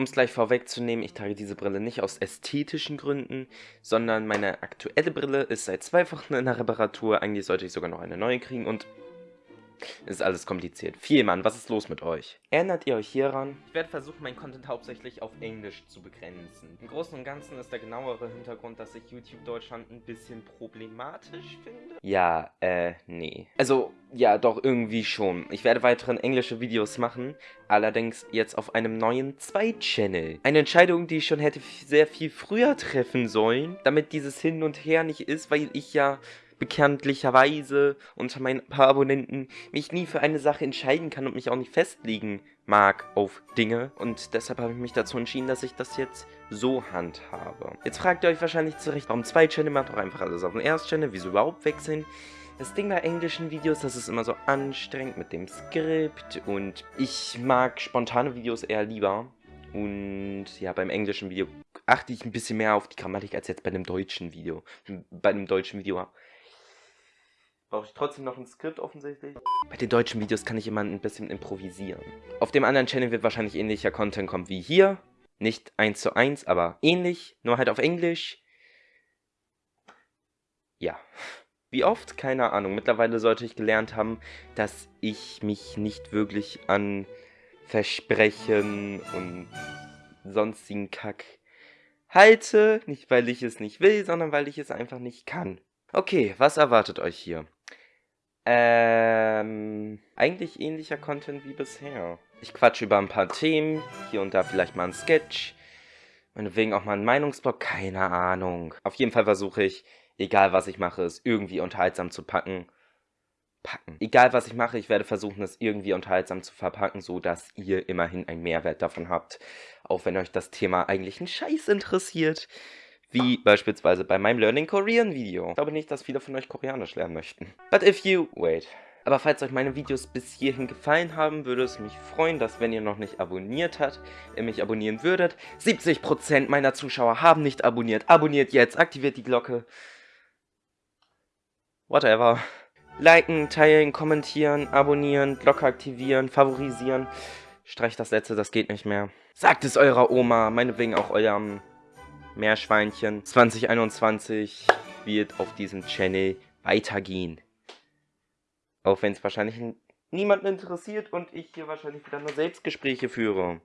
Um es gleich vorwegzunehmen, ich trage diese Brille nicht aus ästhetischen Gründen, sondern meine aktuelle Brille ist seit zwei Wochen in der Reparatur. Eigentlich sollte ich sogar noch eine neue kriegen und ist alles kompliziert. Viel, Mann, was ist los mit euch? Erinnert ihr euch hieran? Ich werde versuchen, meinen Content hauptsächlich auf Englisch zu begrenzen. Im Großen und Ganzen ist der genauere Hintergrund, dass ich YouTube Deutschland ein bisschen problematisch finde. Ja, äh, nee. Also, ja, doch irgendwie schon. Ich werde weiterhin englische Videos machen, allerdings jetzt auf einem neuen Zweit-Channel. Eine Entscheidung, die ich schon hätte sehr viel früher treffen sollen, damit dieses Hin und Her nicht ist, weil ich ja bekanntlicherweise unter meinen paar Abonnenten mich nie für eine Sache entscheiden kann und mich auch nicht festlegen mag auf Dinge. Und deshalb habe ich mich dazu entschieden, dass ich das jetzt so handhabe. Jetzt fragt ihr euch wahrscheinlich zurecht, warum zwei Channel macht doch einfach alles auf den ersten Channel, wieso überhaupt wechseln? Das Ding bei englischen Videos, das ist immer so anstrengend mit dem Skript und ich mag spontane Videos eher lieber. Und ja, beim englischen Video achte ich ein bisschen mehr auf die Grammatik als jetzt bei einem deutschen Video. Bei einem deutschen Video Brauche ich trotzdem noch ein Skript offensichtlich. Bei den deutschen Videos kann ich immer ein bisschen improvisieren. Auf dem anderen Channel wird wahrscheinlich ähnlicher Content kommen wie hier. Nicht eins zu eins, aber ähnlich, nur halt auf Englisch. Ja. Wie oft? Keine Ahnung. Mittlerweile sollte ich gelernt haben, dass ich mich nicht wirklich an Versprechen und sonstigen Kack halte. Nicht, weil ich es nicht will, sondern weil ich es einfach nicht kann. Okay, was erwartet euch hier? Ähm, eigentlich ähnlicher Content wie bisher. Ich quatsche über ein paar Themen, hier und da vielleicht mal ein Sketch, meinetwegen auch mal ein Meinungsblog, keine Ahnung. Auf jeden Fall versuche ich, egal was ich mache, es irgendwie unterhaltsam zu packen. Packen. Egal was ich mache, ich werde versuchen, es irgendwie unterhaltsam zu verpacken, so dass ihr immerhin einen Mehrwert davon habt. Auch wenn euch das Thema eigentlich einen Scheiß interessiert. Wie beispielsweise bei meinem Learning Korean Video. Ich glaube nicht, dass viele von euch Koreanisch lernen möchten. But if you... Wait. Aber falls euch meine Videos bis hierhin gefallen haben, würde es mich freuen, dass wenn ihr noch nicht abonniert habt, ihr mich abonnieren würdet. 70% meiner Zuschauer haben nicht abonniert. Abonniert jetzt, aktiviert die Glocke. Whatever. Liken, teilen, kommentieren, abonnieren, Glocke aktivieren, favorisieren. Streicht das letzte, das geht nicht mehr. Sagt es eurer Oma, meinetwegen auch eurem Meerschweinchen 2021 wird auf diesem Channel weitergehen. Auch wenn es wahrscheinlich niemanden interessiert und ich hier wahrscheinlich wieder nur Selbstgespräche führe.